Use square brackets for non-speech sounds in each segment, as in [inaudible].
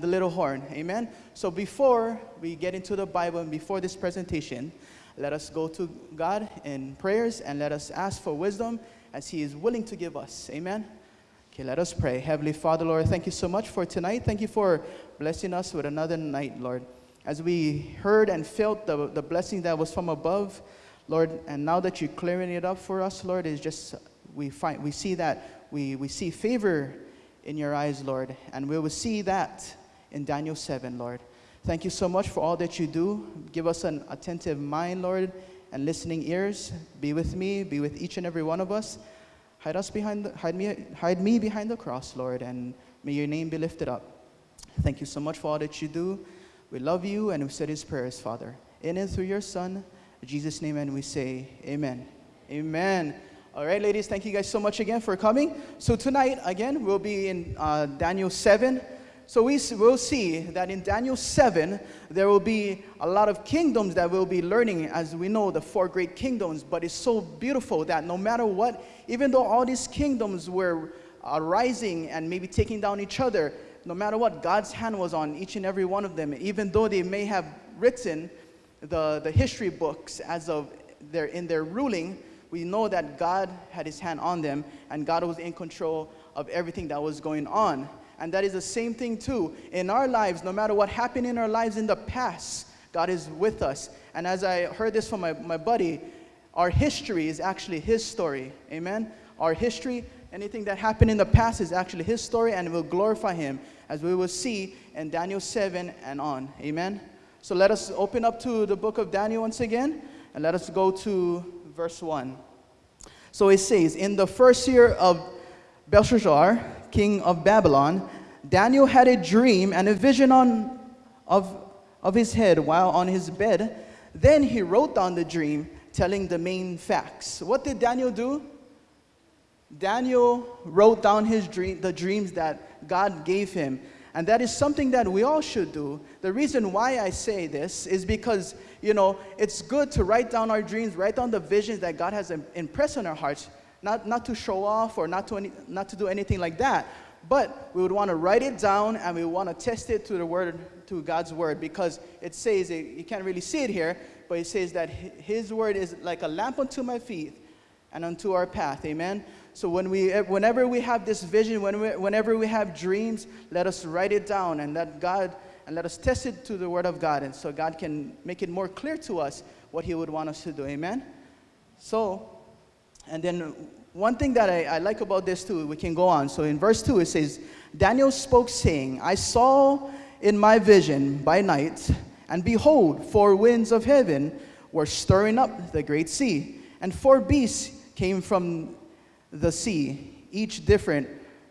the little horn. Amen. So before we get into the Bible and before this presentation, let us go to God in prayers and let us ask for wisdom as He is willing to give us. Amen. Okay, let us pray. Heavenly Father, Lord, thank you so much for tonight. Thank you for blessing us with another night, Lord. As we heard and felt the, the blessing that was from above, Lord, and now that you're clearing it up for us, Lord, is just we find we see that we, we see favor in your eyes, Lord, and we will see that in Daniel 7, Lord. Thank you so much for all that you do. Give us an attentive mind, Lord, and listening ears. Be with me, be with each and every one of us. Hide us behind the, hide me hide me behind the cross, Lord, and may your name be lifted up. Thank you so much for all that you do. We love you and we said his prayers, Father. In and through your Son, in Jesus' name, and we say, Amen. Amen. All right, ladies, thank you guys so much again for coming. So tonight, again, we'll be in uh, Daniel 7. So we will see that in Daniel 7, there will be a lot of kingdoms that we'll be learning, as we know, the four great kingdoms. But it's so beautiful that no matter what, even though all these kingdoms were uh, rising and maybe taking down each other, no matter what, God's hand was on each and every one of them, even though they may have written the, the history books as of their, in their ruling, we know that God had his hand on them and God was in control of everything that was going on. And that is the same thing too. In our lives, no matter what happened in our lives in the past, God is with us. And as I heard this from my, my buddy, our history is actually his story. Amen? Our history, anything that happened in the past is actually his story and will glorify him, as we will see in Daniel 7 and on. Amen? So let us open up to the book of Daniel once again, and let us go to verse 1. So it says, In the first year of Belshazzar, king of Babylon, Daniel had a dream and a vision on, of, of his head while on his bed. Then he wrote down the dream, telling the main facts. What did Daniel do? Daniel wrote down his dream, the dreams that God gave him. And that is something that we all should do. The reason why I say this is because, you know, it's good to write down our dreams, write down the visions that God has impressed on our hearts not, not to show off or not to, any, not to do anything like that. But we would want to write it down and we want to test it to the word, to God's word, because it says, it, you can't really see it here, but it says that His word is like a lamp unto my feet and unto our path. Amen. So when we, eh, whenever we have this vision, when we, whenever we have dreams, let us write it down and let God and let us test it to the Word of God, and so God can make it more clear to us what He would want us to do. Amen. So and then one thing that I, I, like about this too, we can go on. So in verse 2, it says, Daniel spoke, saying, I saw in my vision by night, and behold, four winds of heaven were stirring up the great sea, and four beasts came from the sea, each different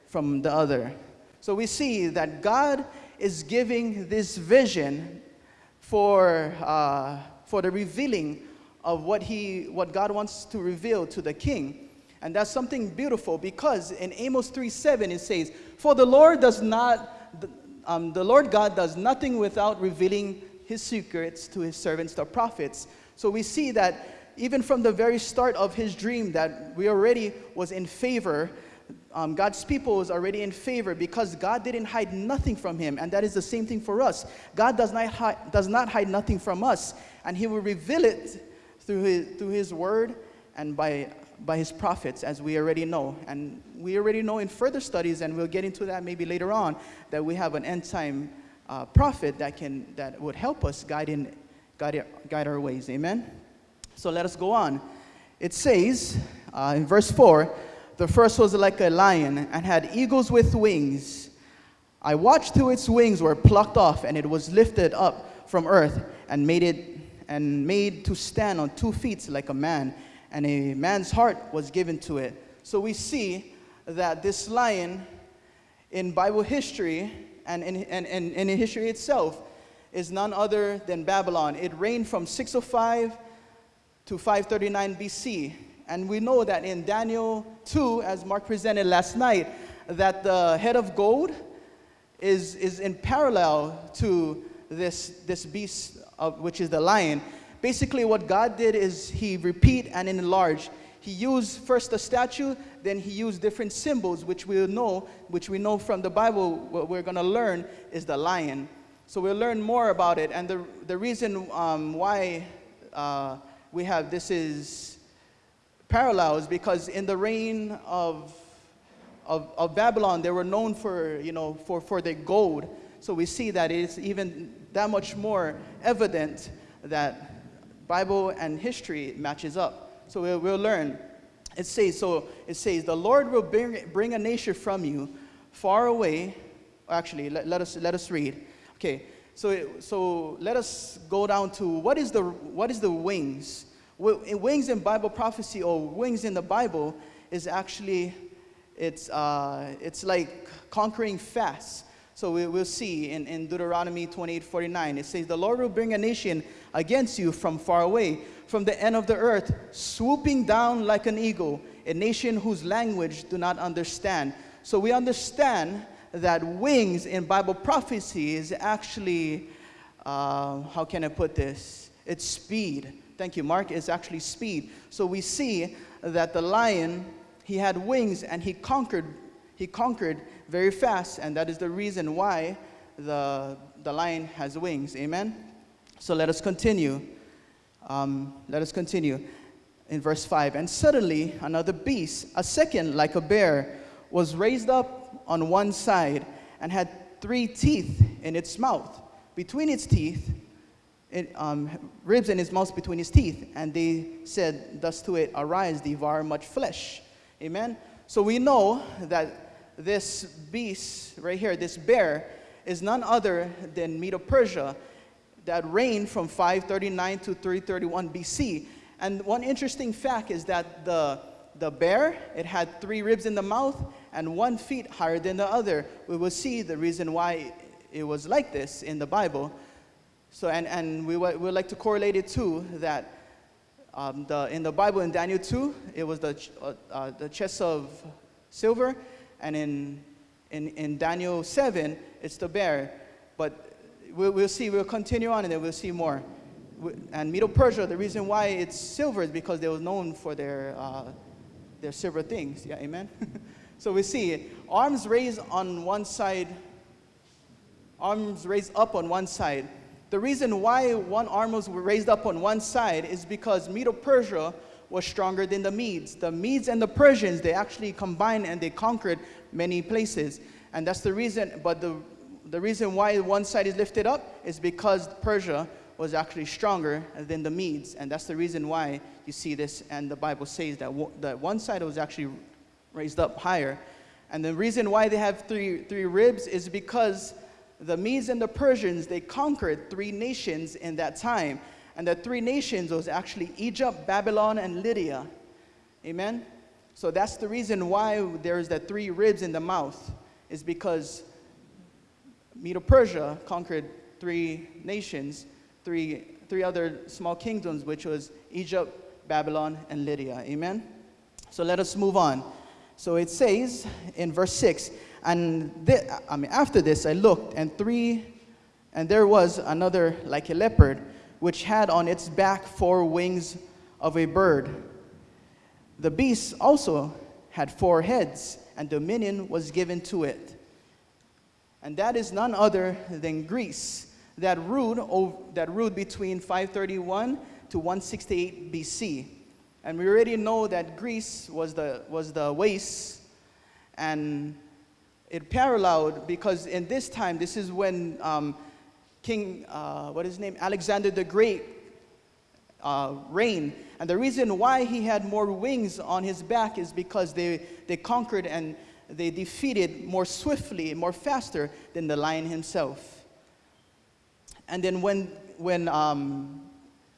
from the other. So we see that God is giving this vision for, uh, for the revealing of what, he, what God wants to reveal to the king. And that's something beautiful because in Amos 3 7 it says, For the Lord does not, um, the Lord God does nothing without revealing his secrets to his servants, the prophets. So we see that even from the very start of his dream that we already was in favor um, God's people was already in favor because God didn't hide nothing from him. And that is the same thing for us. God does not, hide, does not hide nothing from us. And he will reveal it through his, through his word and by, by his prophets, as we already know. And we already know in further studies, and we'll get into that maybe later on, that we have an end time uh, prophet that, can, that would help us guide, in, guide, guide our ways. Amen? So let us go on. It says uh, in verse 4 the first was like a lion and had eagles with wings. I watched till its wings were plucked off, and it was lifted up from earth and made it and made to stand on two feet like a man, and a man's heart was given to it. So we see that this lion in Bible history and in, and, and, and in history itself is none other than Babylon. It reigned from 605 to 539 BC. And we know that in Daniel 2, as Mark presented last night, that the head of gold is, is in parallel to this, this beast of, which is the lion. Basically, what God did is He repeat and enlarge he used first the statue, then he used different symbols, which we know, which we know from the Bible, what we're going to learn is the lion. So we'll learn more about it. And the, the reason um, why uh, we have this is parallel is because in the reign of, of, of, Babylon, they were known for, you know, for, for their gold. So we see that it's even that much more evident that Bible and history matches up. So we'll, we'll learn. It says, so it says, the Lord will bring, bring a nation from you far away. Actually, let, let, us, let us read. Okay, so, so let us go down to what is the, what is the wings? Wings in Bible prophecy or wings in the Bible is actually, it's, uh, it's like conquering fast. So we will see in, in Deuteronomy 28 49, it says, The Lord will bring a nation against you from far away, from the end of the earth, swooping down like an eagle, a nation whose language do not understand. So we understand that wings in Bible prophecy is actually, uh, how can I put this? It's speed. Thank you, Mark. It's actually speed. So we see that the lion, he had wings and he conquered, he conquered very fast, and that is the reason why the, the lion has wings. Amen? So let us continue. Um, let us continue in verse 5. And suddenly another beast, a second like a bear, was raised up on one side and had three teeth in its mouth. Between its teeth, it, um, ribs in its mouth between his teeth. And they said thus to it, Arise, devour much flesh. Amen? So we know that this beast right here, this bear, is none other than Medo Persia that reigned from 539 to 331 BC. And one interesting fact is that the, the bear, it had three ribs in the mouth and one feet higher than the other. We will see the reason why it was like this in the Bible. So, and, and we would like to correlate it to that um, the, in the Bible in Daniel 2, it was the, uh, uh, the chest of silver, and in, in, in Daniel 7, it's the bear. But we'll, we'll see, we'll continue on and then we'll see more. And Medo Persia, the reason why it's silver is because they were known for their, uh, their silver things. Yeah, amen? [laughs] so we see arms raised on one side, arms raised up on one side. The reason why one arm was raised up on one side is because Medo Persia was stronger than the Medes. The Medes and the Persians, they actually combined and they conquered many places. And that's the reason, but the, the reason why one side is lifted up is because Persia was actually stronger than the Medes. And that's the reason why you see this, and the Bible says that, that one side was actually raised up higher. And the reason why they have three, three ribs is because the Medes and the Persians, they conquered three nations in that time. And the three nations was actually Egypt, Babylon, and Lydia. Amen? So that's the reason why there's the three ribs in the mouth, is because Medo-Persia conquered three nations, three, three other small kingdoms, which was Egypt, Babylon, and Lydia. Amen? So let us move on. So it says in verse 6, and I mean, after this I looked, and three, and there was another like a leopard which had on its back four wings of a bird. The beast also had four heads, and dominion was given to it. And that is none other than Greece, that ruled, that ruled between 531 to 168 BC. And we already know that Greece was the, was the waste, and it paralleled because in this time, this is when um, King, uh, what is his name? Alexander the Great uh, reigned. And the reason why he had more wings on his back is because they, they conquered and they defeated more swiftly, more faster than the lion himself. And then when, when um,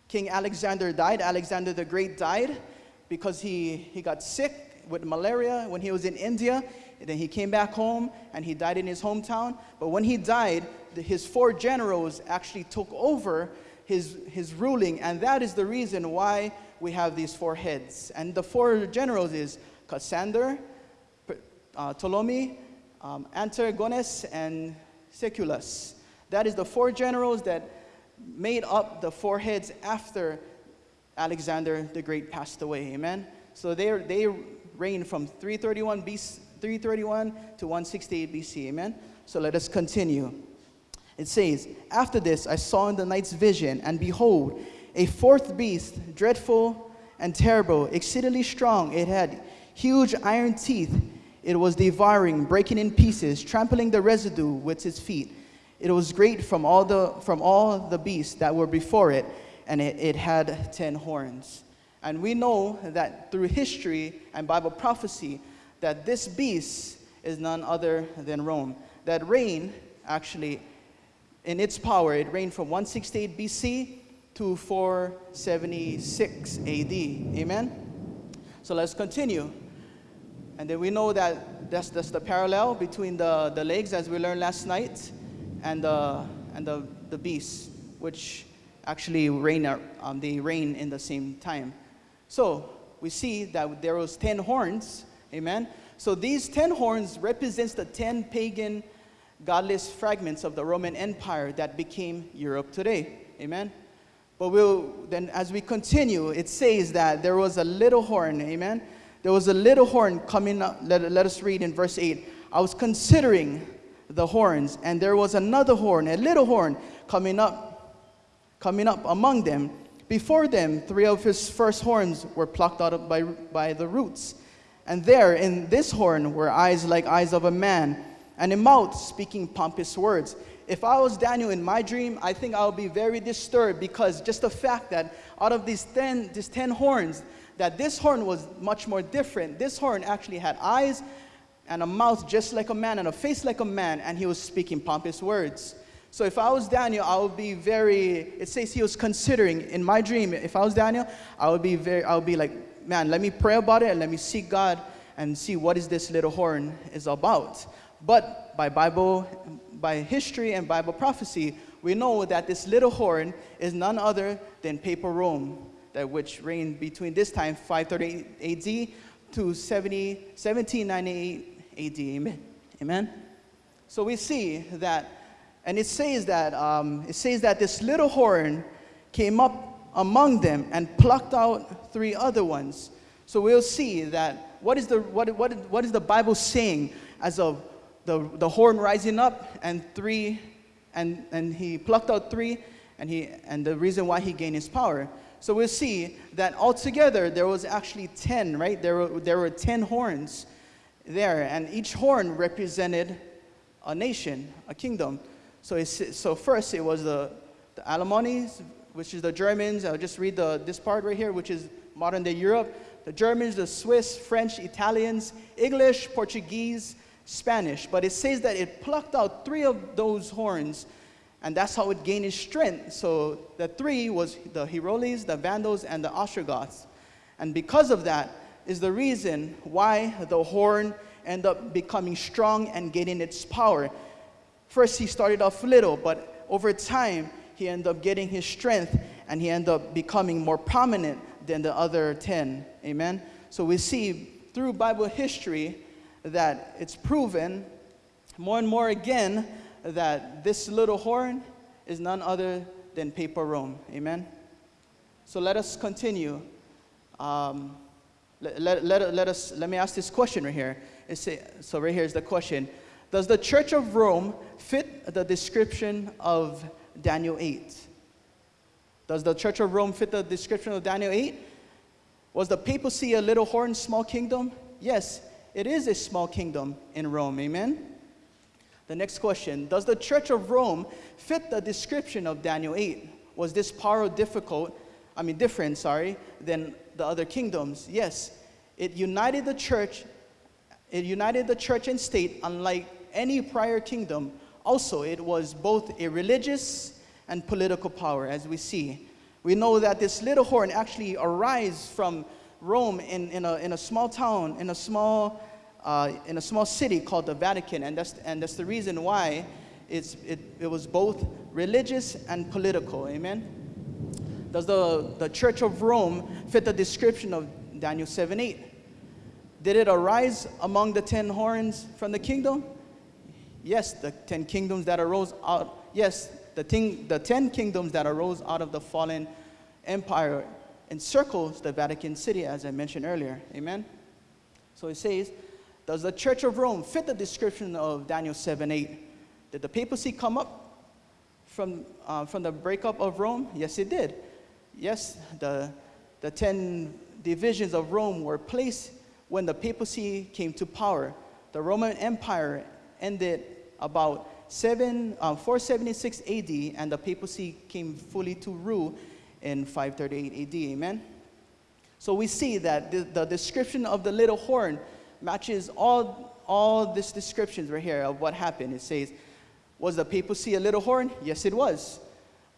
King Alexander died, Alexander the Great died because he, he got sick with malaria when he was in India. And then he came back home and he died in his hometown. But when he died, his four generals actually took over his, his ruling, and that is the reason why we have these four heads. And the four generals is Cassander, uh, Ptolemy, um, Antigonus, and Seleucus. That is the four generals that made up the four heads after Alexander the Great passed away. Amen. So they, they reigned from 331, BC, 331 to 168 BC. Amen? So let us continue. It says, After this I saw in the night's vision, and behold, a fourth beast, dreadful and terrible, exceedingly strong. It had huge iron teeth. It was devouring, breaking in pieces, trampling the residue with its feet. It was great from all the, from all the beasts that were before it, and it, it had ten horns. And we know that through history and Bible prophecy, that this beast is none other than Rome. That reign actually, in its power, it reigned from 168 BC to 476 AD. Amen? So let's continue. And then we know that that's, that's the parallel between the, the legs, as we learned last night, and the, and the, the beasts, which actually reign, um, they reign in the same time. So we see that there was 10 horns, amen? So these 10 horns represents the 10 pagan godless fragments of the Roman Empire that became Europe today, amen? But we'll, then as we continue, it says that there was a little horn, amen? There was a little horn coming up. Let, let us read in verse 8. I was considering the horns, and there was another horn, a little horn, coming up, coming up among them. Before them, three of his first horns were plucked out by, by the roots. And there, in this horn, were eyes like eyes of a man, and a mouth speaking pompous words. If I was Daniel in my dream, I think I would be very disturbed because just the fact that out of these 10, these 10 horns, that this horn was much more different. This horn actually had eyes and a mouth just like a man and a face like a man, and he was speaking pompous words. So if I was Daniel, I would be very, it says he was considering in my dream, if I was Daniel, I would be very, I would be like, man, let me pray about it and let me seek God and see what is this little horn is about. But by Bible, by history and Bible prophecy, we know that this little horn is none other than Papal Rome, that which reigned between this time, 538 AD, to 70, 1798 AD. Amen. Amen. So we see that, and it says that um, it says that this little horn came up among them and plucked out three other ones. So we'll see that what is the what, what, what is the Bible saying as of the, the horn rising up and three, and, and he plucked out three, and, he, and the reason why he gained his power. So we'll see that altogether there was actually 10, right? There were, there were 10 horns there, and each horn represented a nation, a kingdom. So, so first it was the, the Alemannis, which is the Germans. I'll just read the, this part right here, which is modern day Europe. The Germans, the Swiss, French, Italians, English, Portuguese, Spanish, but it says that it plucked out three of those horns, and that's how it gained its strength. So the three was the Heroles, the Vandals, and the Ostrogoths. And because of that is the reason why the horn ended up becoming strong and gaining its power. First, he started off little, but over time, he ended up getting his strength and he ended up becoming more prominent than the other 10. Amen? So we see through Bible history that it's proven more and more again that this little horn is none other than Papal Rome. Amen? So let us continue. Um, let, let, let, let, us, let me ask this question right here. Say, so right here is the question. Does the Church of Rome fit the description of Daniel 8? Does the Church of Rome fit the description of Daniel 8? Was the papacy a little horn, small kingdom? Yes, it is a small kingdom in Rome. Amen? The next question Does the Church of Rome fit the description of Daniel 8? Was this power difficult, I mean, different, sorry, than the other kingdoms? Yes. It united the church, it united the church and state unlike any prior kingdom. Also, it was both a religious and political power, as we see. We know that this little horn actually arises from Rome in, in, a, in a small town, in a small, uh, in a small city called the Vatican. And that's, and that's the reason why it's, it, it was both religious and political. Amen? Does the, the Church of Rome fit the description of Daniel 7 8? Did it arise among the ten horns from the kingdom? Yes, the ten kingdoms that arose out. Yes, the, thing, the ten kingdoms that arose out of the fallen empire encircles the Vatican City, as I mentioned earlier. Amen? So it says, Does the Church of Rome fit the description of Daniel 7 8? Did the papacy come up from, uh, from the breakup of Rome? Yes, it did. Yes, the, the 10 divisions of Rome were placed when the papacy came to power. The Roman Empire ended about 7, uh, 476 AD, and the papacy came fully to rule in 538 AD. Amen? So we see that the, the description of the little horn matches all, all these descriptions right here of what happened. It says, Was the papacy a little horn? Yes, it was.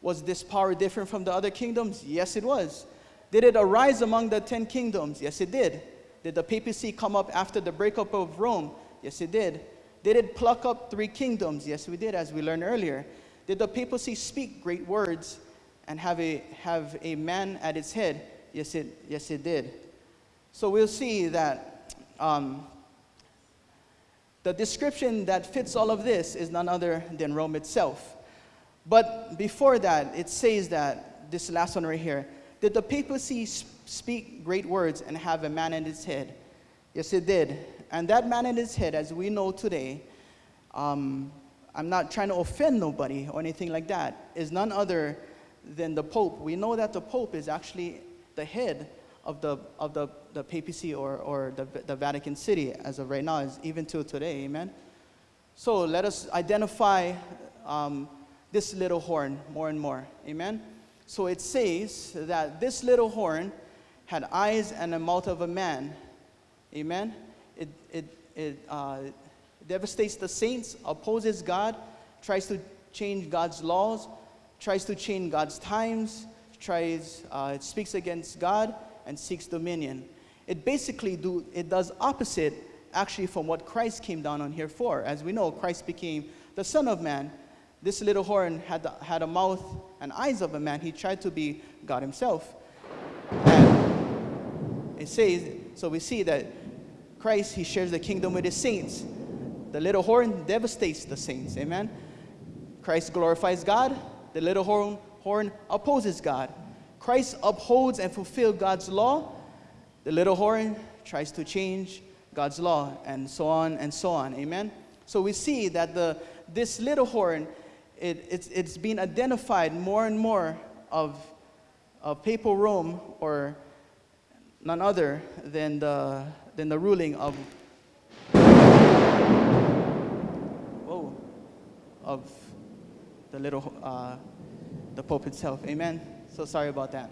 Was this power different from the other kingdoms? Yes, it was. Did it arise among the ten kingdoms? Yes, it did. Did the papacy come up after the breakup of Rome? Yes, it did. Did it pluck up three kingdoms? Yes, we did, as we learned earlier. Did the papacy speak great words and have a, have a man at its head? Yes, it, yes, it did. So we'll see that um, the description that fits all of this is none other than Rome itself. But before that, it says that, this last one right here, did the papacy speak great words and have a man in its head? Yes, it did. And that man in his head, as we know today, um, I'm not trying to offend nobody or anything like that, is none other than the Pope. We know that the Pope is actually the head of the, of the, the papacy or, or the, the Vatican City as of right now, is even till today, amen? So let us identify um, this little horn more and more, amen? So it says that this little horn had eyes and a mouth of a man, amen? It, it, it uh, devastates the saints, opposes God, tries to change God's laws, tries to change God's times, tries, uh, it speaks against God and seeks dominion. It basically do, it does opposite actually from what Christ came down on here for. As we know, Christ became the Son of Man. This little horn had, the, had a mouth and eyes of a man. He tried to be God himself. And it says, so we see that Christ, he shares the kingdom with his saints. The little horn devastates the saints. Amen. Christ glorifies God. The little horn horn opposes God. Christ upholds and fulfills God's law. The little horn tries to change God's law, and so on and so on. Amen. So we see that the this little horn, it, it's, it's been identified more and more of, of papal Rome or none other than the, than the ruling of whoa, of the little uh, the Pope itself. Amen. So sorry about that.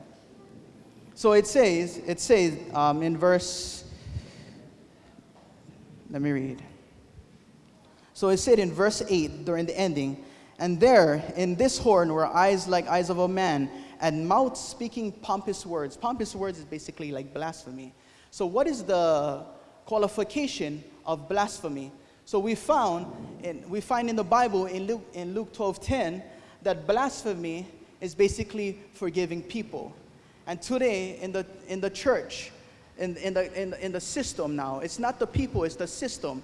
So it says, it says um, in verse, let me read. So it said in verse 8 during the ending, and there in this horn were eyes like eyes of a man, and mouth speaking pompous words. Pompous words is basically like blasphemy. So, what is the qualification of blasphemy? So, we found, in, we find in the Bible in Luke, in Luke 12 10 that blasphemy is basically forgiving people. And today in the, in the church, in, in, the, in, in the system now, it's not the people, it's the system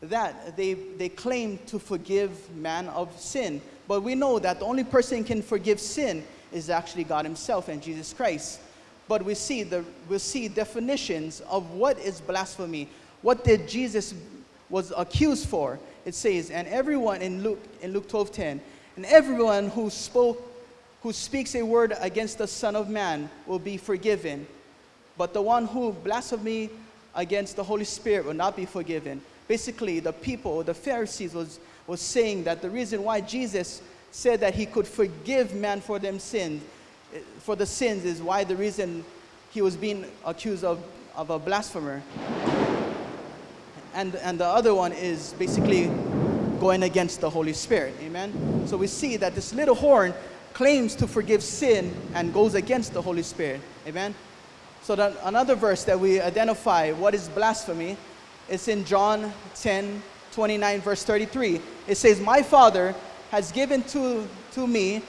that they, they claim to forgive man of sin. But we know that the only person can forgive sin is actually God Himself and Jesus Christ. But we see, the, we see definitions of what is blasphemy. What did Jesus was accused for? It says, and everyone in Luke, in Luke 12 10, and everyone who spoke who speaks a word against the Son of Man will be forgiven, but the one who blasphemes against the Holy Spirit will not be forgiven. Basically, the people, the Pharisees, was, was saying that the reason why Jesus said that he could forgive man for them sins, for the sins, is why the reason he was being accused of, of a blasphemer. And, and the other one is basically going against the Holy Spirit. Amen? So we see that this little horn claims to forgive sin and goes against the Holy Spirit. Amen? So that another verse that we identify what is blasphemy is in John 10, 29, verse 33. It says, My Father has given to, to me,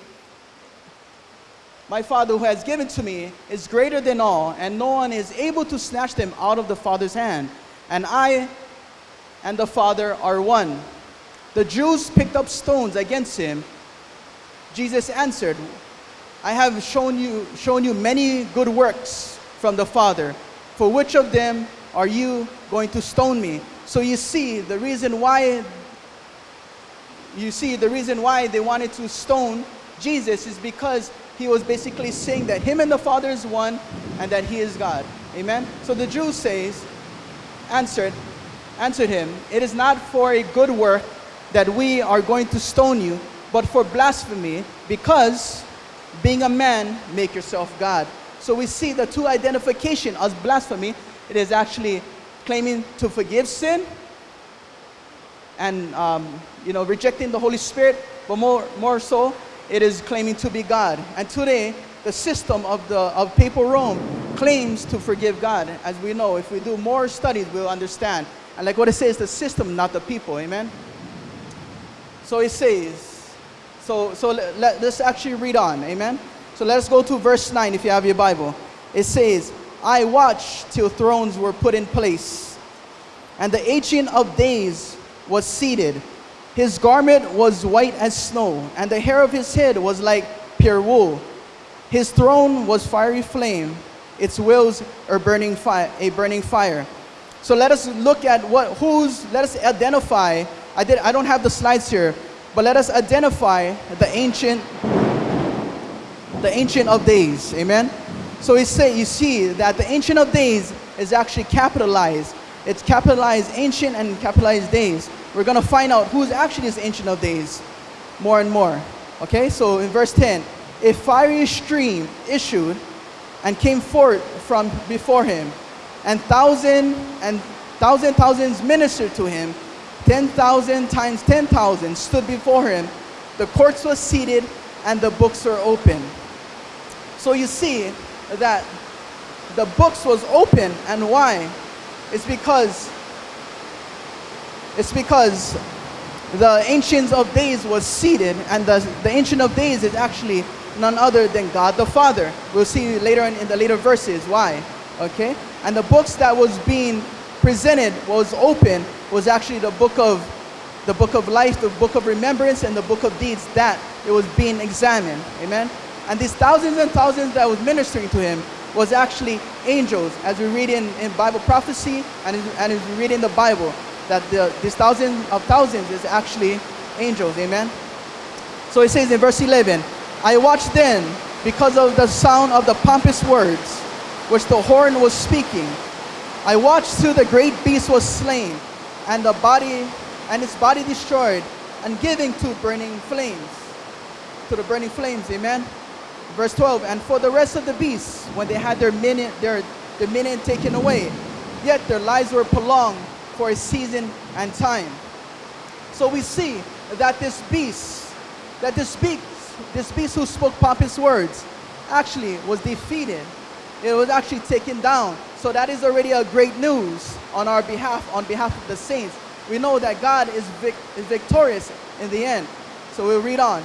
my Father who has given to me is greater than all, and no one is able to snatch them out of the Father's hand. And I and the Father are one. The Jews picked up stones against him. Jesus answered, I have shown you, shown you many good works from the Father. For which of them are you going to stone me? So you see, the reason why you see the reason why they wanted to stone Jesus is because he was basically saying that him and the Father is one and that he is God. Amen. So the Jews says, answered, answered him, It is not for a good work that we are going to stone you, but for blasphemy, because being a man, make yourself God. So we see the two identification as blasphemy. It is actually claiming to forgive sin and um, you know rejecting the Holy Spirit, but more more so, it is claiming to be God. And today, the system of the of papal Rome claims to forgive God. As we know, if we do more studies, we'll understand. And like what it says, the system, not the people. Amen. So it says, so so let, let, let's actually read on. Amen. So let's go to verse 9 if you have your Bible. It says, I watched till thrones were put in place, and the Ancient of Days was seated. His garment was white as snow, and the hair of his head was like pure wool. His throne was fiery flame, its wheels are burning fire, a burning fire. So let us look at what who's let us identify. I did I don't have the slides here, but let us identify the ancient the Ancient of Days. Amen. So he say, you see that the Ancient of Days is actually capitalized. It's capitalized Ancient and capitalized Days. We're going to find out who's actually this Ancient of Days more and more. Okay, so in verse 10, a fiery stream issued and came forth from before him, and thousand and thousand thousands ministered to him. Ten thousand times ten thousand stood before him. The courts were seated, and the books were open. So you see that the books was open and why? It's because it's because the Ancient of Days was seated and the, the Ancient of Days is actually none other than God the Father. We'll see later in, in the later verses why. Okay? And the books that was being presented was open was actually the book of the book of life, the book of remembrance, and the book of deeds that it was being examined. Amen. And these thousands and thousands that was ministering to him was actually angels, as we read in, in Bible prophecy and, and as we read in the Bible, that the, these thousands of thousands is actually angels. Amen. So it says in verse 11, I watched then because of the sound of the pompous words which the horn was speaking. I watched till the great beast was slain, and the body and its body destroyed, and giving to burning flames. To the burning flames, amen. Verse 12, and for the rest of the beasts, when they had their minute, their dominion taken away, yet their lives were prolonged for a season and time. So we see that this beast, that this beast, this beast who spoke pompous words, actually was defeated. It was actually taken down. So that is already a great news on our behalf, on behalf of the saints. We know that God is, vic is victorious in the end. So we'll read on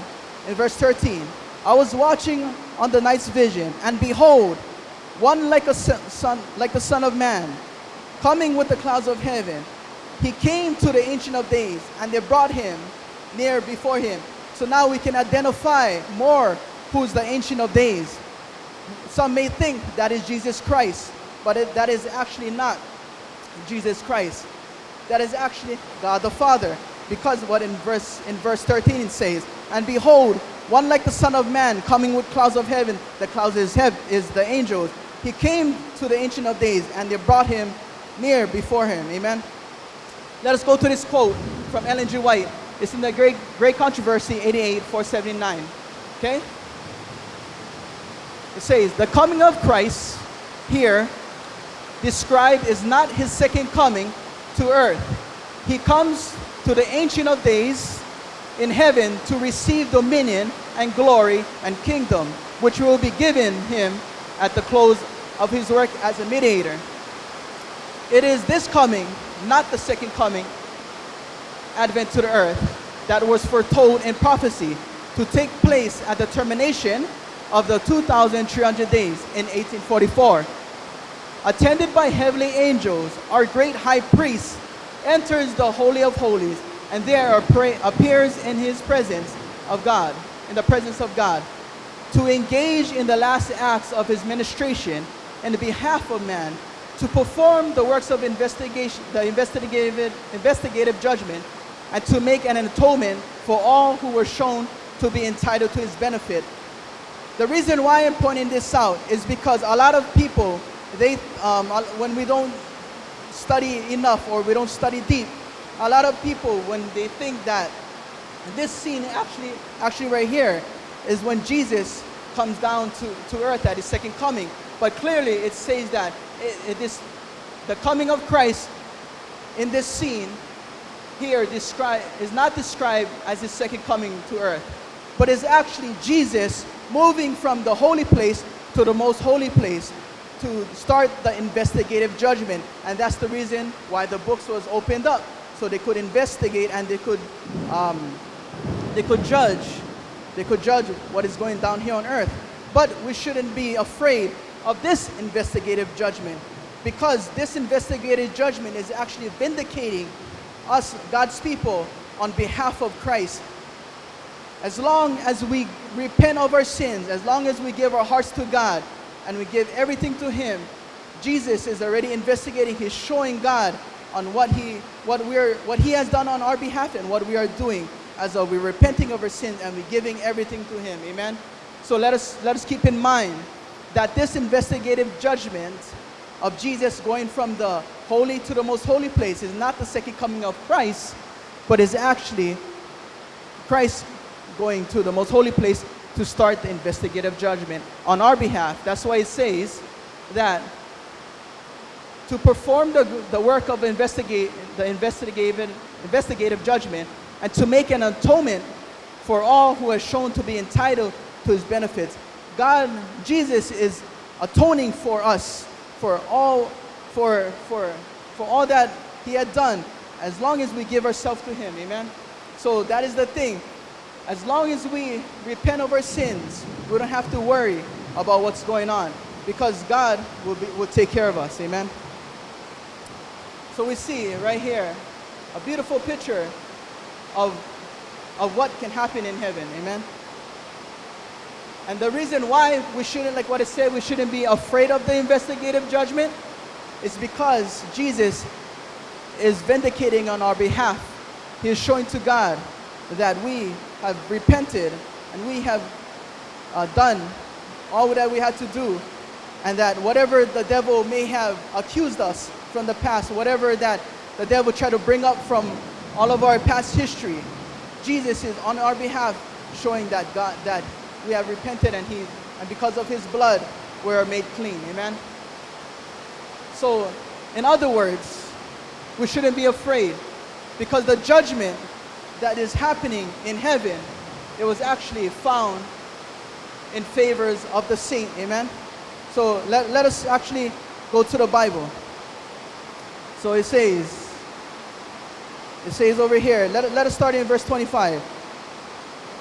in verse 13. I was watching on the night's vision, and behold, one like a son, like the Son of Man, coming with the clouds of heaven. He came to the Ancient of Days, and they brought him near before him. So now we can identify more who's the Ancient of Days. Some may think that is Jesus Christ, but it, that is actually not Jesus Christ. That is actually God the Father. Because what in verse in verse 13 it says, and behold, one like the Son of Man coming with clouds of heaven. The clouds is, heaven, is the angels. He came to the Ancient of Days and they brought him near before him. Amen. Let us go to this quote from Ellen G. White. It's in the Great, Great Controversy 88 479. Okay? It says, The coming of Christ here described is not his second coming to earth. He comes to the Ancient of Days in heaven to receive dominion and glory and kingdom, which will be given him at the close of his work as a mediator. It is this coming, not the second coming, advent to the earth, that was foretold in prophecy to take place at the termination of the 2,300 days in 1844. Attended by heavenly angels, our great high priest enters the Holy of Holies and there appears in his presence of God, in the presence of God. to engage in the last acts of his ministration in the behalf of man, to perform the works of investigation, the investigative, investigative judgment, and to make an atonement for all who were shown to be entitled to his benefit. The reason why I'm pointing this out is because a lot of people, they, um, when we don't study enough or we don't study deep, a lot of people, when they think that this scene actually, actually right here is when Jesus comes down to, to earth at his second coming. But clearly it says that it, it is the coming of Christ in this scene here describe, is not described as his second coming to earth, but is actually Jesus moving from the holy place to the most holy place to start the investigative judgment. And that's the reason why the books was opened up. So they could investigate and they could, um, they could judge. They could judge what is going down here on earth. But we shouldn't be afraid of this investigative judgment because this investigative judgment is actually vindicating us, God's people, on behalf of Christ. As long as we repent of our sins, as long as we give our hearts to God and we give everything to Him, Jesus is already investigating. He's showing God on what He, what we're, what He has done on our behalf and what we are doing as though we're repenting of our sins and we're giving everything to Him. Amen. So let us let us keep in mind that this investigative judgment of Jesus going from the holy to the most holy place is not the second coming of Christ, but is actually Christ going to the most holy place to start the investigative judgment on our behalf. That's why it says that to perform the, the work of investigate, the investigative, investigative judgment and to make an atonement for all who are shown to be entitled to his benefits. God, Jesus is atoning for us for all, for, for, for all that he had done as long as we give ourselves to him. Amen. So that is the thing. As long as we repent of our sins, we don't have to worry about what's going on because God will, be, will take care of us. Amen. So we see right here a beautiful picture of, of what can happen in heaven. Amen. And the reason why we shouldn't, like what it said, we shouldn't be afraid of the investigative judgment is because Jesus is vindicating on our behalf. He is showing to God that we have repented and we have uh, done all that we had to do and that whatever the devil may have accused us from the past, whatever that the devil tried to bring up from all of our past history, Jesus is on our behalf showing that God that we have repented and he and because of his blood we are made clean. Amen. So in other words, we shouldn't be afraid because the judgment that is happening in heaven, it was actually found in favors of the saint. Amen. So let, let us actually go to the Bible. So it says, it says over here, let, let us start in verse 25.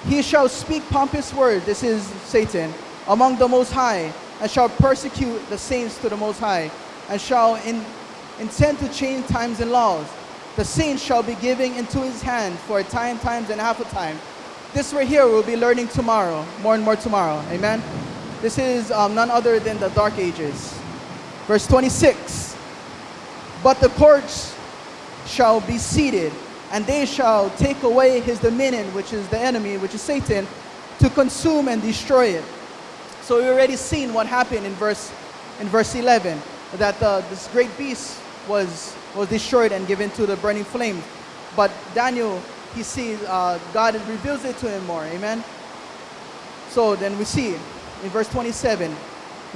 He shall speak pompous words, this is Satan, among the Most High, and shall persecute the saints to the Most High, and shall in, intend to change times and laws. The saints shall be giving into his hand for a time, times, and half a time. This right here we'll be learning tomorrow, more and more tomorrow. Amen? This is um, none other than the Dark Ages. Verse 26. But the courts shall be seated and they shall take away his dominion, which is the enemy, which is Satan, to consume and destroy it. So we already seen what happened in verse in verse 11, that uh, this great beast was was destroyed and given to the burning flame. But Daniel, he sees uh, God reveals it to him more. Amen. So then we see in verse 27,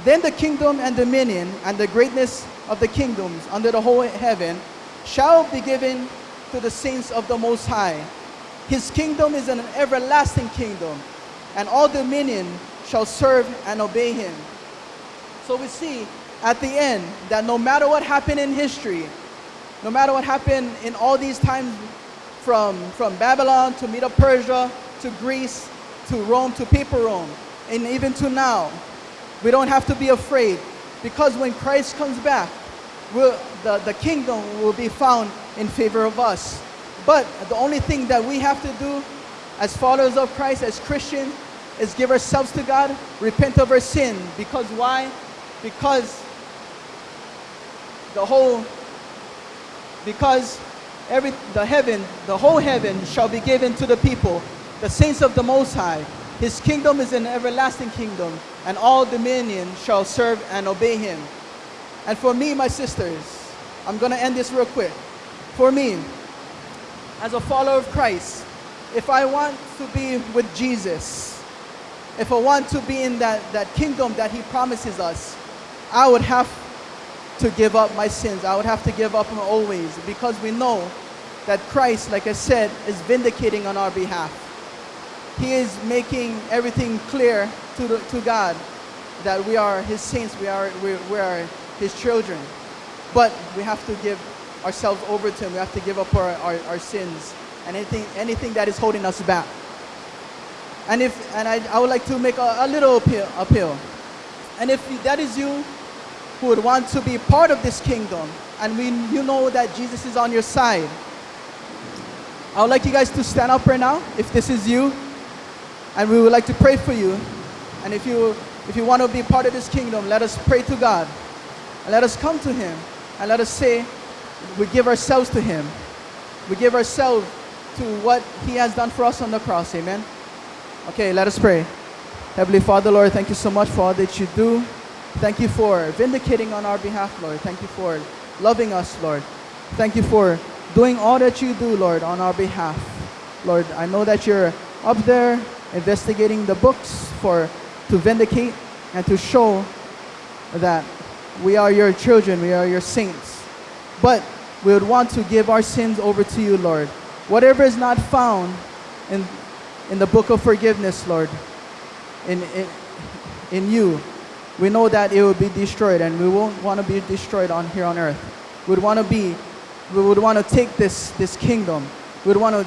then the kingdom and dominion and the greatness of the kingdoms under the whole heaven shall be given to the saints of the Most High. His kingdom is an everlasting kingdom, and all dominion shall serve and obey him. So we see at the end that no matter what happened in history, no matter what happened in all these times from, from Babylon to Medo-Persia to Greece to Rome to papal Rome, and even to now, we don't have to be afraid because when Christ comes back, will, the, the kingdom will be found in favor of us. But the only thing that we have to do as followers of Christ, as Christians, is give ourselves to God, repent of our sin. Because why? Because the whole, because every, the heaven, the whole heaven shall be given to the people, the saints of the Most High. His kingdom is an everlasting kingdom, and all dominion shall serve and obey him. And for me, my sisters, I'm going to end this real quick. For me, as a follower of Christ, if I want to be with Jesus, if I want to be in that, that kingdom that he promises us, I would have to give up my sins. I would have to give up my old ways because we know that Christ, like I said, is vindicating on our behalf. He is making everything clear to, the, to God that we are his saints, we are, we, we are his children. But we have to give ourselves over to him. We have to give up our, our, our sins and anything, anything that is holding us back. And, if, and I, I would like to make a, a little appeal, appeal. And if that is you who would want to be part of this kingdom, and we, you know that Jesus is on your side, I would like you guys to stand up right now, if this is you, and we would like to pray for you. And if you, if you want to be part of this kingdom, let us pray to God. And let us come to Him. And let us say, we give ourselves to Him. We give ourselves to what He has done for us on the cross. Amen. Okay, let us pray. Heavenly Father, Lord, thank you so much for all that you do. Thank you for vindicating on our behalf, Lord. Thank you for loving us, Lord. Thank you for doing all that you do, Lord, on our behalf. Lord, I know that you're up there investigating the books for to vindicate and to show that we are your children, we are your saints. But we would want to give our sins over to you, Lord. Whatever is not found in, in the book of forgiveness, Lord, in, in, in you, we know that it will be destroyed and we won't want to be destroyed on here on earth. We would want to be, we would want to take this, this kingdom. We would want to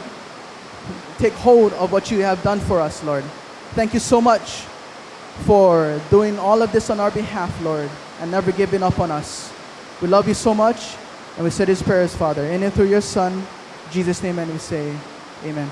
take hold of what you have done for us, Lord. Thank you so much for doing all of this on our behalf, Lord, and never giving up on us. We love you so much, and we say these prayers, Father, in and through your Son, Jesus' name, and we say, Amen.